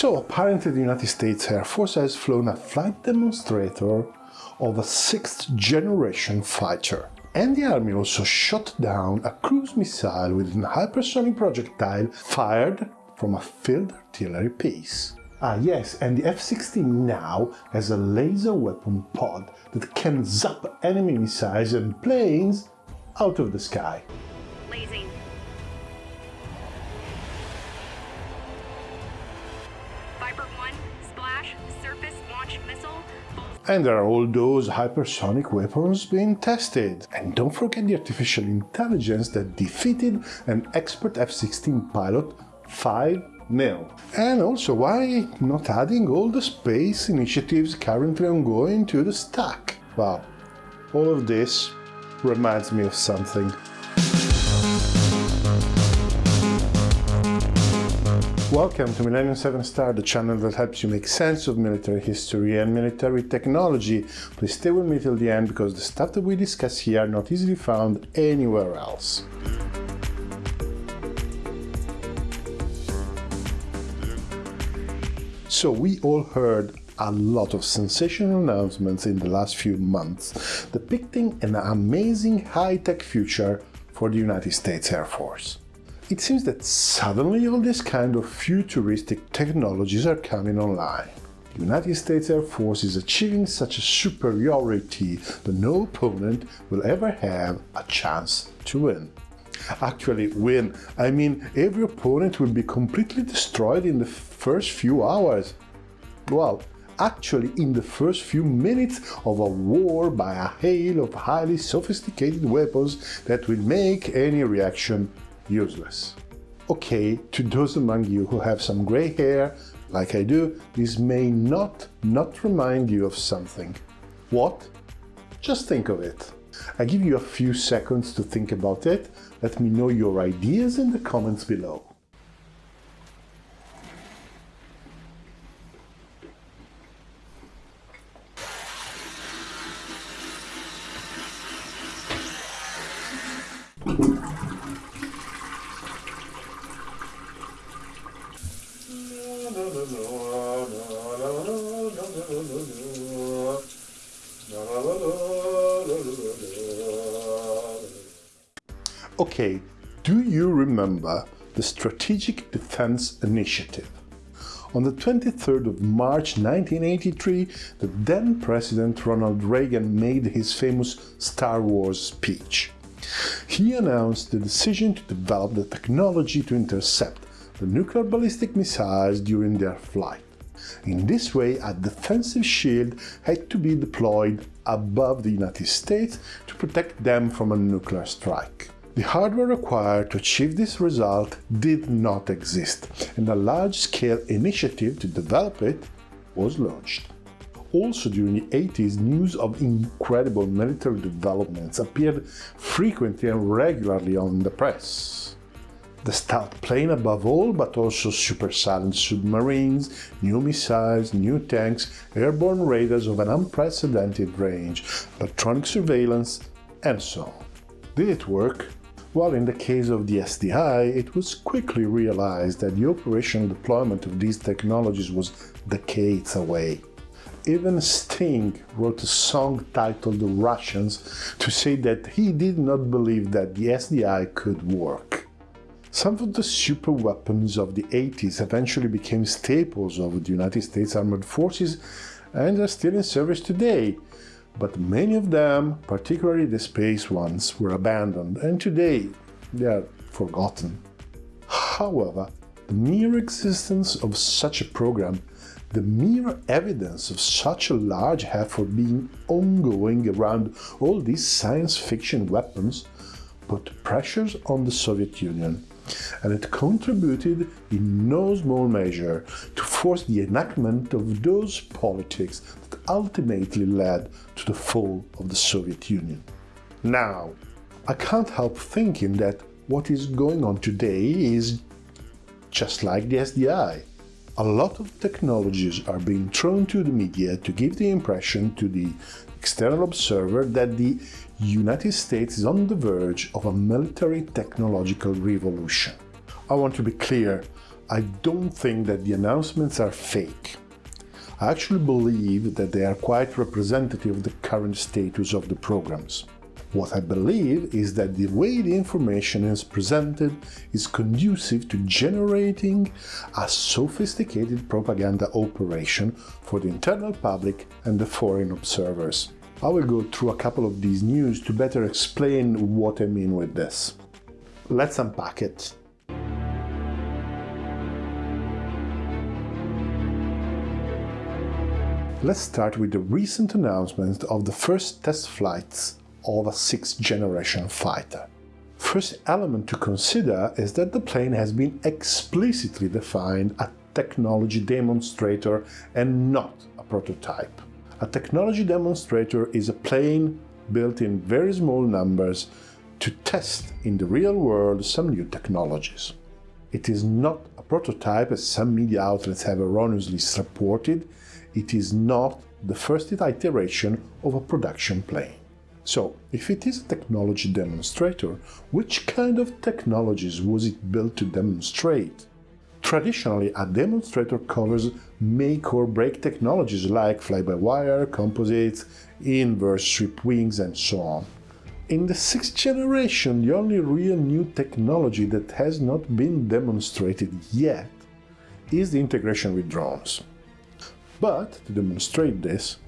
So apparently the United States Air Force has flown a flight demonstrator of a sixth generation fighter. And the army also shot down a cruise missile with an hypersonic projectile fired from a field artillery piece. Ah yes, and the F-16 now has a laser weapon pod that can zap enemy missiles and planes out of the sky. Viper 1, splash, surface missile, And there are all those hypersonic weapons being tested. And don't forget the artificial intelligence that defeated an expert F-16 pilot 5 0 And also, why not adding all the space initiatives currently ongoing to the stack? Well, all of this reminds me of something. Welcome to Millennium 7 Star, the channel that helps you make sense of military history and military technology. Please stay with me till the end because the stuff that we discuss here are not easily found anywhere else. So we all heard a lot of sensational announcements in the last few months depicting an amazing high-tech future for the United States Air Force. It seems that suddenly all these kind of futuristic technologies are coming online. The United States Air Force is achieving such a superiority that no opponent will ever have a chance to win. Actually, win, I mean every opponent will be completely destroyed in the first few hours. Well, actually in the first few minutes of a war by a hail of highly sophisticated weapons that will make any reaction useless. Okay, to those among you who have some gray hair, like I do, this may not not remind you of something. What? Just think of it. I give you a few seconds to think about it. Let me know your ideas in the comments below. Okay, do you remember the Strategic Defense Initiative? On the 23rd of March 1983, the then President Ronald Reagan made his famous Star Wars speech. He announced the decision to develop the technology to intercept the nuclear ballistic missiles during their flight. In this way, a defensive shield had to be deployed above the United States to protect them from a nuclear strike. The hardware required to achieve this result did not exist, and a large-scale initiative to develop it was launched. Also during the 80s, news of incredible military developments appeared frequently and regularly on the press. The stealth plane above all, but also super silent submarines, new missiles, new tanks, airborne radars of an unprecedented range, electronic surveillance, and so on. Did it work? While in the case of the SDI, it was quickly realized that the operational deployment of these technologies was decades away. Even Sting wrote a song titled The Russians to say that he did not believe that the SDI could work. Some of the super weapons of the 80s eventually became staples of the United States Armed Forces and are still in service today, but many of them, particularly the space ones, were abandoned and today they are forgotten. However, the mere existence of such a program, the mere evidence of such a large effort being ongoing around all these science fiction weapons, put pressures on the Soviet Union and it contributed in no small measure to force the enactment of those politics ultimately led to the fall of the Soviet Union. Now, I can't help thinking that what is going on today is just like the SDI. A lot of technologies are being thrown to the media to give the impression to the external observer that the United States is on the verge of a military technological revolution. I want to be clear, I don't think that the announcements are fake. I actually believe that they are quite representative of the current status of the programs. What I believe is that the way the information is presented is conducive to generating a sophisticated propaganda operation for the internal public and the foreign observers. I will go through a couple of these news to better explain what I mean with this. Let's unpack it. Let's start with the recent announcement of the first test flights of a sixth-generation fighter. First element to consider is that the plane has been explicitly defined a technology demonstrator and not a prototype. A technology demonstrator is a plane built in very small numbers to test in the real world some new technologies. It is not a prototype as some media outlets have erroneously reported, it is not the first iteration of a production plane. So, if it is a technology demonstrator, which kind of technologies was it built to demonstrate? Traditionally, a demonstrator covers make or break technologies like fly-by-wire, composites, inverse sweep wings, and so on. In the sixth generation, the only real new technology that has not been demonstrated yet is the integration with drones. But to demonstrate this,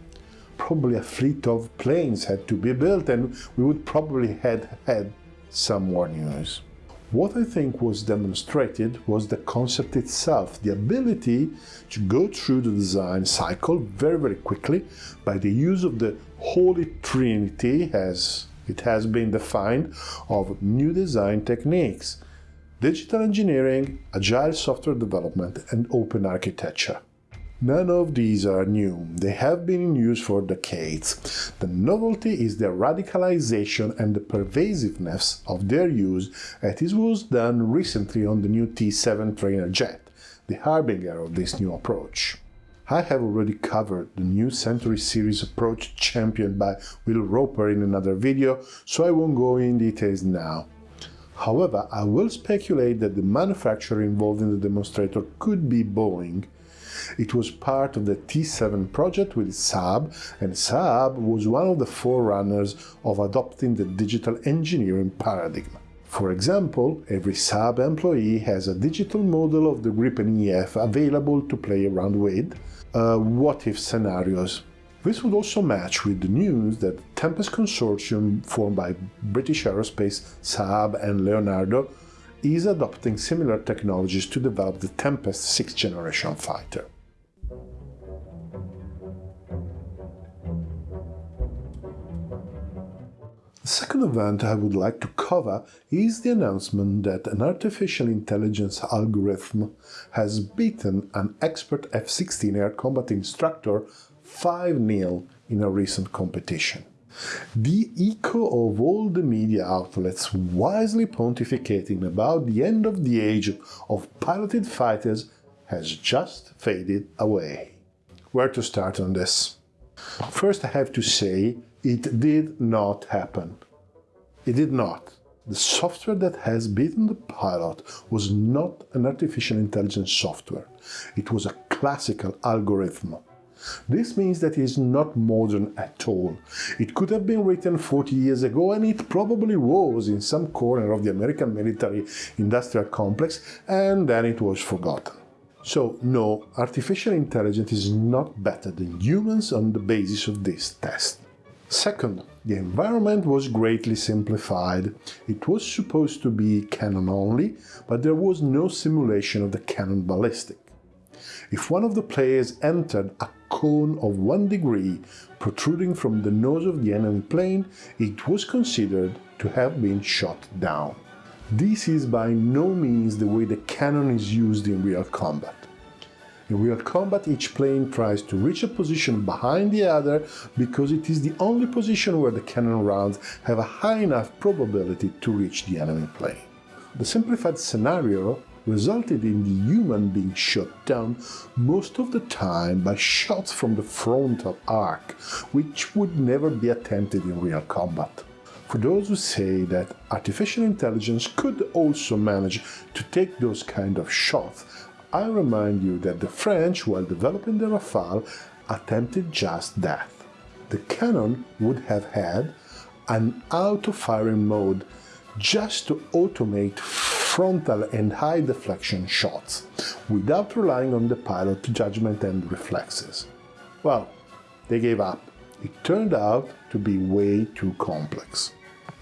probably a fleet of planes had to be built and we would probably had had some more news. What I think was demonstrated was the concept itself, the ability to go through the design cycle very very quickly by the use of the Holy Trinity as it has been defined of new design techniques, digital engineering, agile software development and open architecture. None of these are new, they have been in use for decades. The novelty is the radicalization and the pervasiveness of their use as it was done recently on the new T-7 trainer jet, the harbinger of this new approach. I have already covered the new Century Series approach championed by Will Roper in another video, so I won't go in details now. However, I will speculate that the manufacturer involved in the demonstrator could be Boeing, it was part of the T7 project with Saab, and Saab was one of the forerunners of adopting the digital engineering paradigm. For example, every Saab employee has a digital model of the Gripen EF available to play around with, uh, what-if scenarios. This would also match with the news that the Tempest consortium formed by British Aerospace, Saab and Leonardo is adopting similar technologies to develop the Tempest 6th generation fighter. The second event I would like to cover is the announcement that an artificial intelligence algorithm has beaten an expert F-16 air combat instructor 5-0 in a recent competition. The echo of all the media outlets wisely pontificating about the end of the age of piloted fighters has just faded away. Where to start on this? First I have to say it did not happen. It did not. The software that has beaten the pilot was not an artificial intelligence software. It was a classical algorithm. This means that it is not modern at all. It could have been written 40 years ago and it probably was in some corner of the American military industrial complex and then it was forgotten. So no, artificial intelligence is not better than humans on the basis of this test. Second, the environment was greatly simplified. It was supposed to be cannon only, but there was no simulation of the cannon ballistic. If one of the players entered a cone of one degree protruding from the nose of the enemy plane, it was considered to have been shot down. This is by no means the way the cannon is used in real combat. In real combat, each plane tries to reach a position behind the other because it is the only position where the cannon rounds have a high enough probability to reach the enemy plane. The simplified scenario resulted in the human being shot down most of the time by shots from the frontal arc, which would never be attempted in real combat. For those who say that artificial intelligence could also manage to take those kind of shots, I remind you that the French, while developing the Rafale, attempted just that. The cannon would have had an auto-firing mode just to automate frontal and high deflection shots, without relying on the pilot judgment and reflexes. Well, they gave up. It turned out to be way too complex.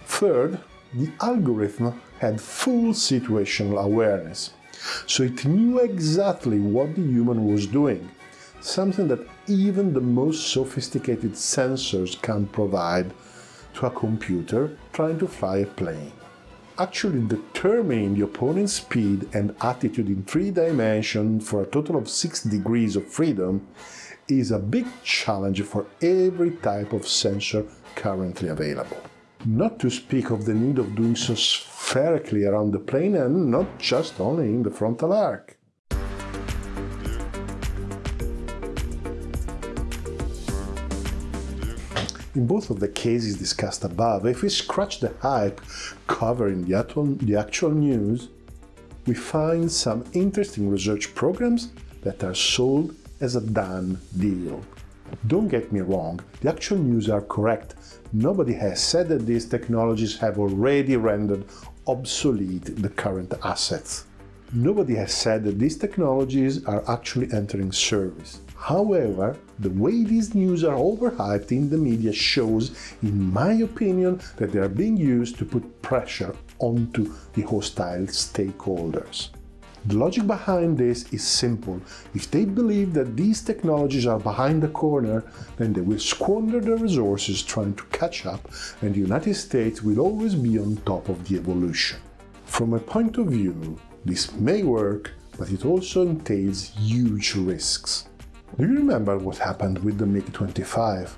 Third, the algorithm had full situational awareness, so it knew exactly what the human was doing, something that even the most sophisticated sensors can't provide to a computer trying to fly a plane. Actually determining the opponent's speed and attitude in three dimensions for a total of six degrees of freedom is a big challenge for every type of sensor currently available. Not to speak of the need of doing so spherically around the plane and not just only in the frontal arc. In both of the cases discussed above, if we scratch the hype covering the actual, the actual news, we find some interesting research programs that are sold as a done deal. Don't get me wrong, the actual news are correct. Nobody has said that these technologies have already rendered obsolete the current assets. Nobody has said that these technologies are actually entering service. However, the way these news are overhyped in the media shows, in my opinion, that they are being used to put pressure onto the hostile stakeholders. The logic behind this is simple. If they believe that these technologies are behind the corner, then they will squander their resources trying to catch up and the United States will always be on top of the evolution. From a point of view, this may work, but it also entails huge risks. Do you remember what happened with the MiG-25?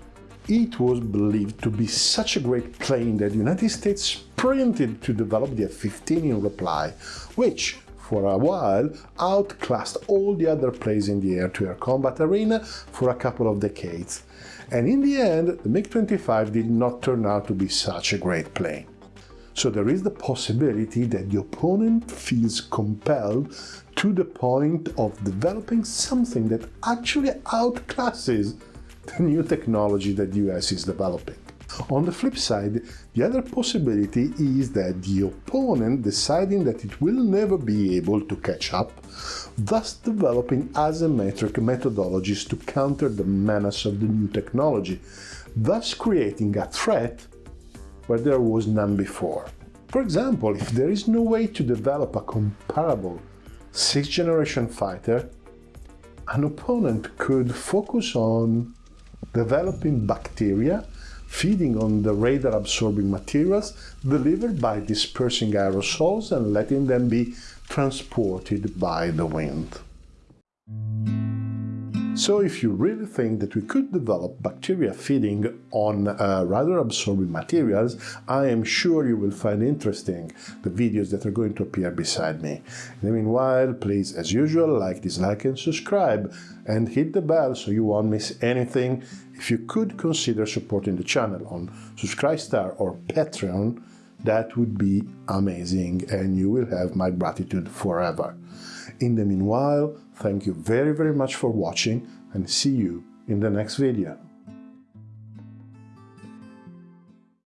It was believed to be such a great plane that the United States sprinted to develop the F-15 in reply, which, for a while, outclassed all the other planes in the air-to-air -air combat arena for a couple of decades. And in the end, the MiG-25 did not turn out to be such a great plane. So there is the possibility that the opponent feels compelled to the point of developing something that actually outclasses the new technology that the US is developing. On the flip side, the other possibility is that the opponent deciding that it will never be able to catch up, thus developing asymmetric methodologies to counter the menace of the new technology, thus creating a threat where there was none before. For example, if there is no way to develop a comparable sixth-generation fighter, an opponent could focus on developing bacteria feeding on the radar-absorbing materials delivered by dispersing aerosols and letting them be transported by the wind. So if you really think that we could develop bacteria feeding on uh, radar-absorbing materials, I am sure you will find interesting the videos that are going to appear beside me. In the meanwhile, please, as usual, like, dislike and subscribe, and hit the bell so you won't miss anything. If you could consider supporting the channel on Subscribestar or Patreon, that would be amazing and you will have my gratitude forever. In the meanwhile, thank you very very much for watching and see you in the next video.